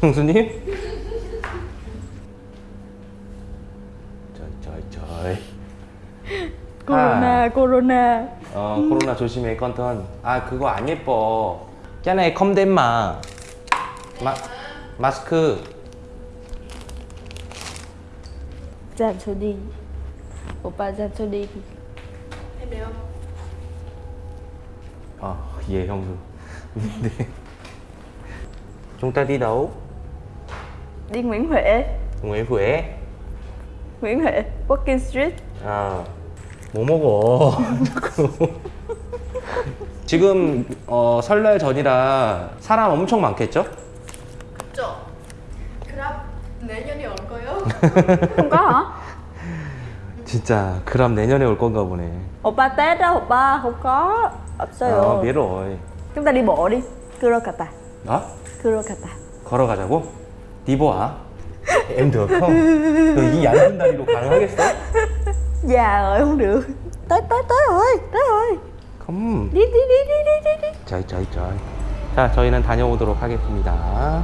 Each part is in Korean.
형수님? trời trời Corona, corona. 어 코로나 조심해 컨턴 아 그거 안 예뻐 đem mà 마, 마스크 số đi. ờ về không được Đi. chúng ta đi đâu Đi Nguyễn Huệ. Nguyễn Huệ Nguyễn Huệ, Walking Street. 아, 뭐 먹어? 지금 어, 설날 전이라 사람 엄청 많겠죠? 그쵸? 그럼 내년에 올 거요? Hả? 진짜 그럼 내년에 올 건가 보네. Đó, Oppa. Không có. 없어요. 아, biết rồi. Chúng ta đi bộ đi. Kurokata. 어? Kurokata. 걸어가자고? 디보아? em được không? 너이 얇은 다리로 가능하겠어? Già rồi, không được. Tới, tới, tới rồi. Tới rồi. 컴. Đi, đi, đi, đi, đi, đi. đi. 자이 자이 자이. 자, 저희는 다녀오도록 하겠습니다.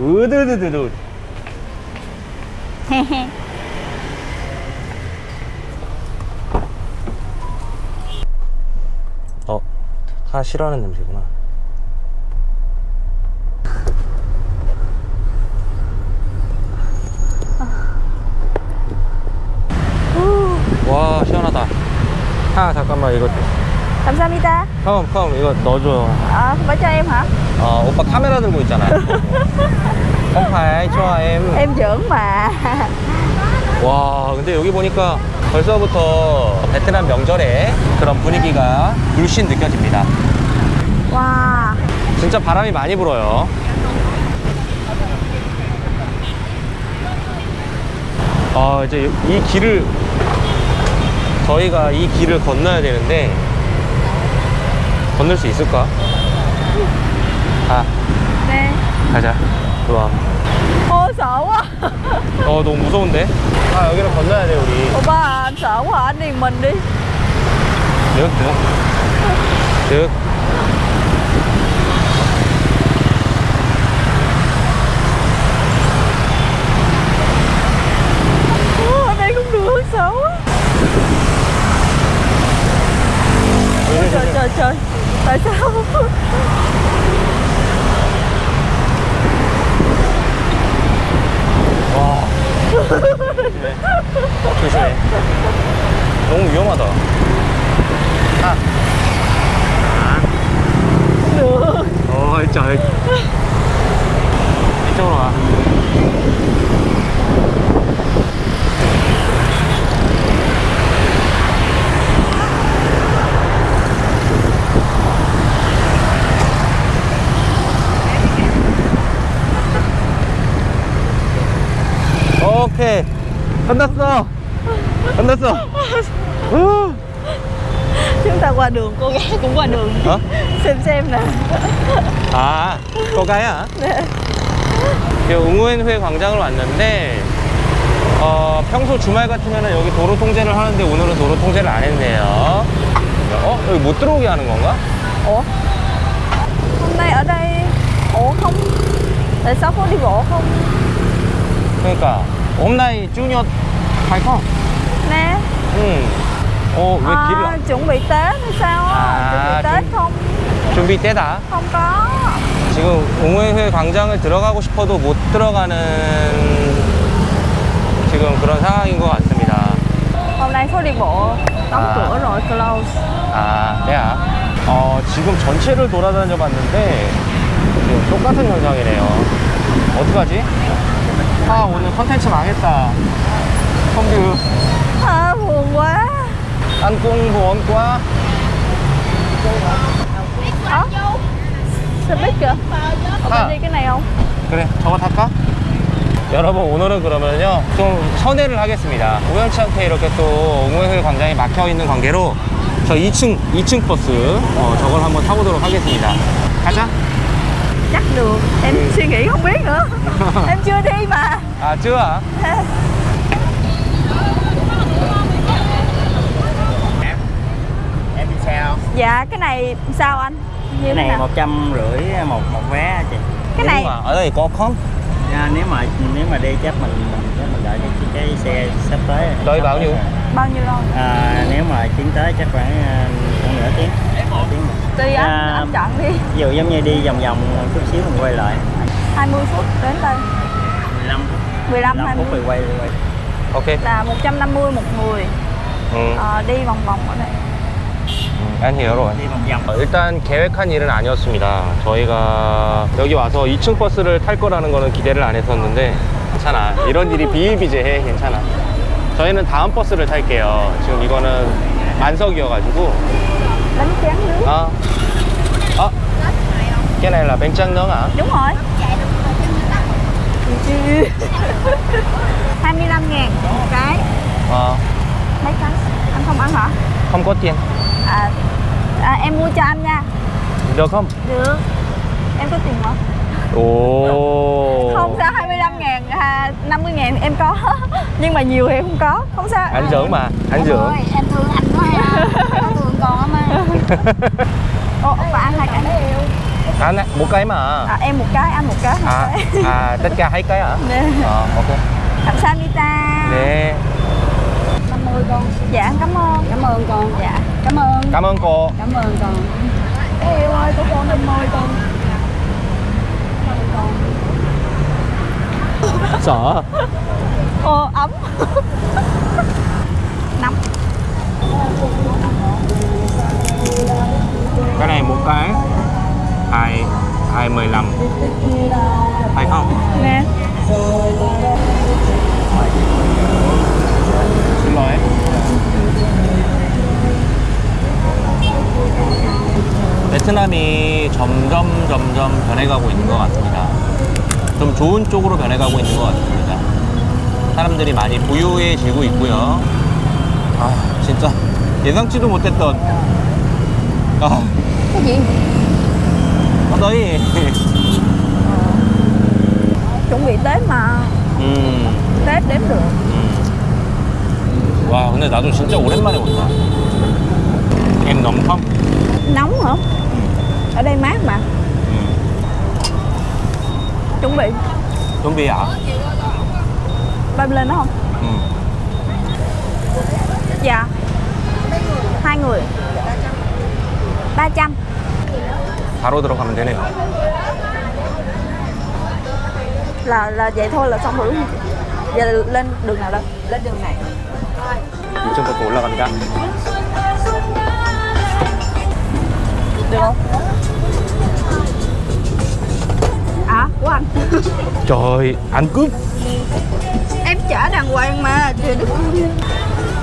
으드드드드. 어, 하나 싫어하는 냄새구나. 와 시원하다. 아 잠깐만 이거 감사합니다. 컴, 컴 이거 넣어줘. Không phải cho em hả? 어, 오빠 카메라 들고 있잖아요. em. Em giỡn mà. 와, 근데 여기 보니까 벌써부터 베트남 명절에 그런 분위기가 물씬 느껴집니다. Wow. 진짜 바람이 많이 불어요. 아, 이제 이 길을 저희가 이 길을 건너야 되는데 건널 수 있을까? 아, Nè. 가자. 좋아. Ô sợ quá. 어, 너무 무서운데? 아, 여기를 건너야 돼, 우리. Anh đi mình đi. được được được Ô, ở đây không được sợ quá. Ôi, trời. Tại sao? 와 조심해 너무 위험하다 아. 어 trời 이쪽으로 와 오케이 끝났어 끝났어 우. Chúng ta qua đường, cô gái cũng qua đường. Hả? Xem xem nè. 아, 거가야? 네. 웅우엔회 광장을 왔는데 어, 평소 주말 같으면 여기 도로 통제를 하는데 오늘은 도로 통제를 안 했네요. 어? 여기 못 들어오게 하는 건가? Ủa? Hôm nay ở đây Ủa không Tại sao có đi bộ không? 그러니까 옴나이 주니어 갈거 Nè 응. 어, 왜 à, 길을 안... Chuẩn bị Tết hay sao á? À, chuẩn bị Tết chuẩn- không? 준비 때다. Không có 지금 웅우엔회 광장을 들어가고 싶어도 못 들어가는 지금 그런 상황인 것 같습니다. Hôm nay phố đi bộ Đóng À. cửa rồi, close 아, 네야. 어, 지금 전체를 돌아다녀 봤는데 지금 똑같은 현상이네요. 어떡하지? 아, 오늘 컨텐츠 망했다. 성규, à, Buồn quá 안꿍 보원과. Ơ Xe buýt kìa Ở bên đi cái này không? 그래, 저거 탈까? 여러분 오늘은 그러면요 좀 선회를 하겠습니다. 우연치 않게 이렇게 또 옹호회 광장이 막혀 있는 관계로 저 2층 2층 버스 어, 저걸 한번 타보도록 하겠습니다. 가자. Chắc được Em suy nghĩ không biết nữa À chưa hả? em em đi sao? Dạ cái này sao anh? Như cái này một trăm rưỡi một một vé chị. Cái nếu này mà ở đây có không? À, dạ, nếu mà nếu mà đi chắc mình mình chắc mình đợi cái, cái xe sắp tới. Tới bao nhiêu? Bao nhiêu lâu? À, nếu mà chuyến tới chắc khoảng à, khoảng nửa tiếng. Tùy anh, à, anh chọn đi. Ví dụ giống như đi vòng vòng chút xíu mình quay lại. 20 phút đến đây. 15 phút 15 15 phút 20 rồi quay quay Ok. là 150 một người 음, Ờ, đi vòng vòng ở đây vòng vòng 어, 일단 계획한 일은 아니었습니다. 저희가 여기 와서 2층 버스를 탈 거라는 거는 기대를 안 했었는데 괜찮아. 이런 일이 비일비재해. 괜찮아. 저희는 다음 버스를 탈게요. 지금 이거는 만석이어가지고 아, 아, cái này là bánh tráng nướng à? đúng rồi 25 ngàn một cái? Ờ, mấy cái? Anh không ăn hả? Không có tiền. à, à em mua cho anh nha. Được không? được. Em có tiền không Ồ. không sao 25 ngàn à, 50 ngàn em có. Nhưng mà nhiều thì không có không sao. Anh dưỡng mà, anh dưỡng. em thương anh quá ha Em thương con lắm á. Ồ, bà ăn hai cái À, nè, một cái mà. À, Em một cái, anh một cái. À, à, tất cả hai cái hả? Nè. Ờ, một cái Kamsahamnida Nè. 50 con. Dạ, cảm ơn. Cảm ơn con. Dạ, cảm ơn. Cảm ơn cô. Cảm ơn con. Yêu ơi, của con 50 con. Sợ. Ô ấm. Năm. cái này một cái. Hai hai mười lăm phải không? nè xin lỗi 베트남이 점점 점점 변해가고 있는 것 같습니다. 좀 좋은 쪽으로 변해가고 있는 것 같습니다. 사람들이 많이 부유해지고 있고요. 아 진짜 예상치도 못했던 아 Cái gì? 아, 너희 chuẩn bị tết mà 음, tết đếm được 음. 와 근데 나도 진짜 오랜만에 온다. em nóng không? nóng hả ở đây mát mà Ừ. chuẩn bị chuẩn bị à? bay lên đó không Ừ. dạ hai người 300 바로 들어가면 되네요. là là vậy thôi là xong rồi đúng không giờ lên đường nào đâu Lên đường này 이쪽부터 올라갑니다. được không à của anh trời, anh cướp. em trả đàng hoàng mà chưa được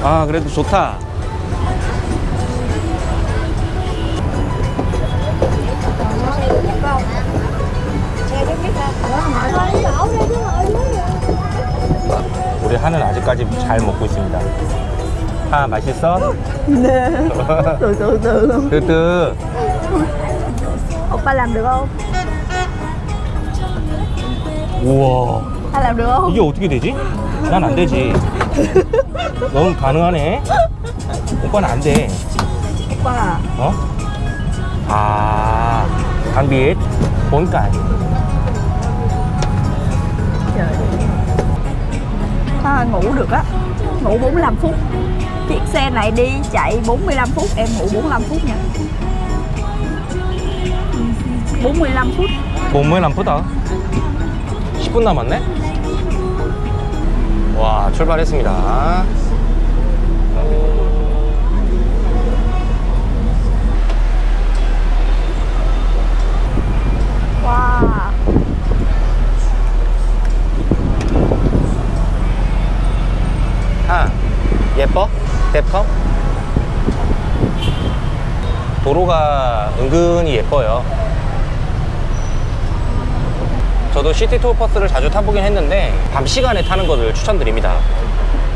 아, 그래도 좋다. 하는 아직까지 잘 먹고 있습니다. 하 맛있어? từ 뜨뜨. oppa làm được không 우와. anh làm được không 이게 어떻게 되지? 난 안 되지. 넌 가능하네. 오빠는 안 돼. oppa 어? 아, bốn cái. ngủ được á ngủ 45 phút chiếc xe này đi chạy 45 phút em ngủ 45 phút nha 45 phút 45분다. 10분 남았네? 와, 출발했습니다. 도로가 은근히 예뻐요. 저도 시티 투어 버스를 자주 타보긴 했는데 밤 시간에 타는 것을 추천드립니다.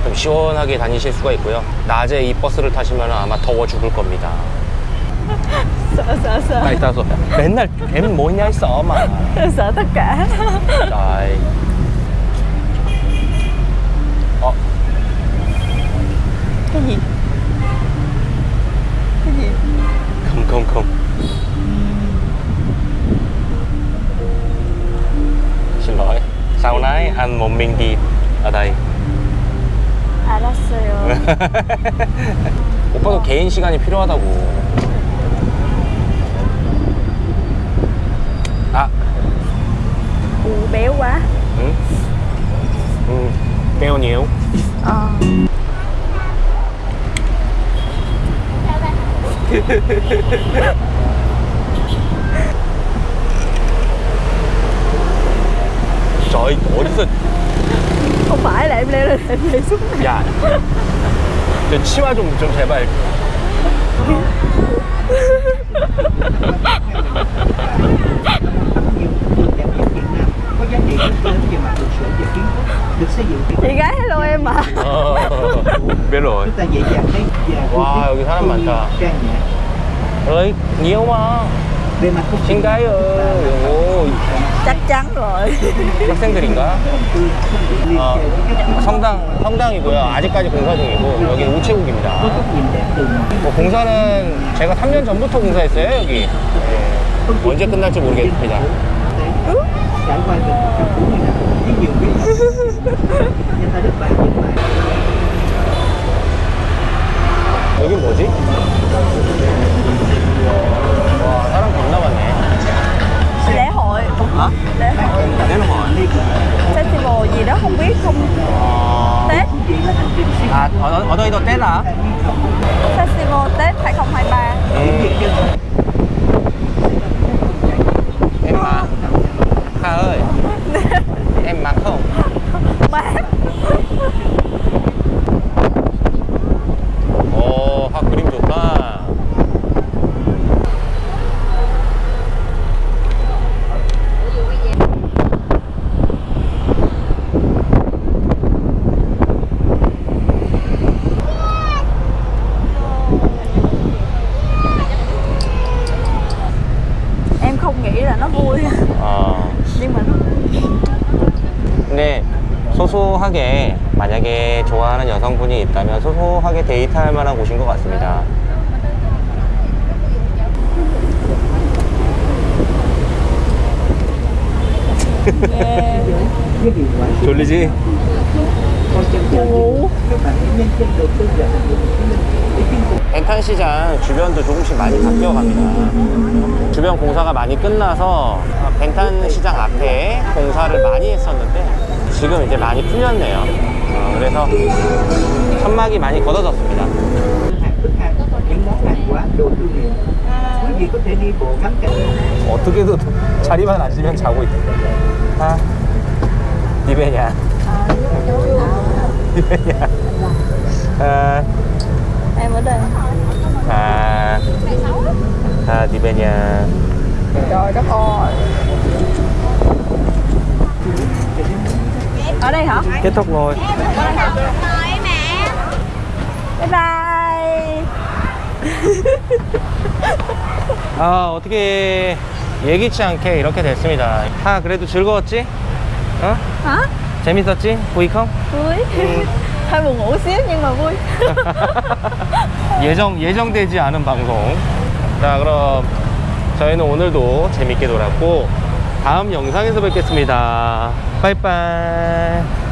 좀 시원하게 다니실 수가 있고요. 낮에 이 버스를 타시면 아마 더워 죽을 겁니다. 나 이따서 맨날 뱀 뭐냐 했어, 마. sợ tất cả 아이. 어, 컴컴컴. cái anh một mình đi ở đây 알았어요. 오빠도 개인 시간이 필요하다고 아 béo quá. 응? 응 béo nhiều Ờ. trời 어디서 Không phải là em leo lên em đi xuống này. 야, 저 치마 좀, 좀 제발. được xây dựng Chị gái hello em à. 어, biết rồi. chúng ta dễ dàng thấy và Wow, ưu 여기 사람 많다. trang nhã ơi, nhiều mà. về mặt không Xin gái ơi. 오, Chắc chắn rồi. 학생들인가? 어, các 성당, 성당이고요. 아직까지 공사 중이고, 여기 우체국입니다. 뭐 공사는 제가 3년 전부터 공사했어요, 여기. 예. 언제 끝날지 모르겠습니다. trải qua được một trăm bốn mươi năm với nhiều cái nhân ta đức bạn nó vui. 어, nhưng mà nó 근데 소소하게 만약에 좋아하는 여성분이 있다면 소소하게 데이트할 만한 곳인 것 같습니다. quả 졸리지? 벤탄시장 주변도 조금씩 많이 바뀌어 갑니다. 주변 공사가 많이 끝나서 벤탄시장 앞에 공사를 많이 했었는데 지금 이제 많이 풀렸네요. 어, 그래서 천막이 많이 걷어졌습니다. 어떻게도 자리만 앉으면 자고 있다. 아, 니베냐. 니베냐. 아, em ở đây 아, 아, 니베냐. trời đất ơi ở đây hả Kết thúc rồi. bye bye 아 어떻게 예기치 않게 이렇게 됐습니다 아 그래도 즐거웠지? 어? hả 재밌었지? 보이컴? vui mà vui 예정, 예정되지 않은 방송. 자 그럼 저희는 오늘도 재밌게 놀았고 다음 영상에서 뵙겠습니다. 빠이빠이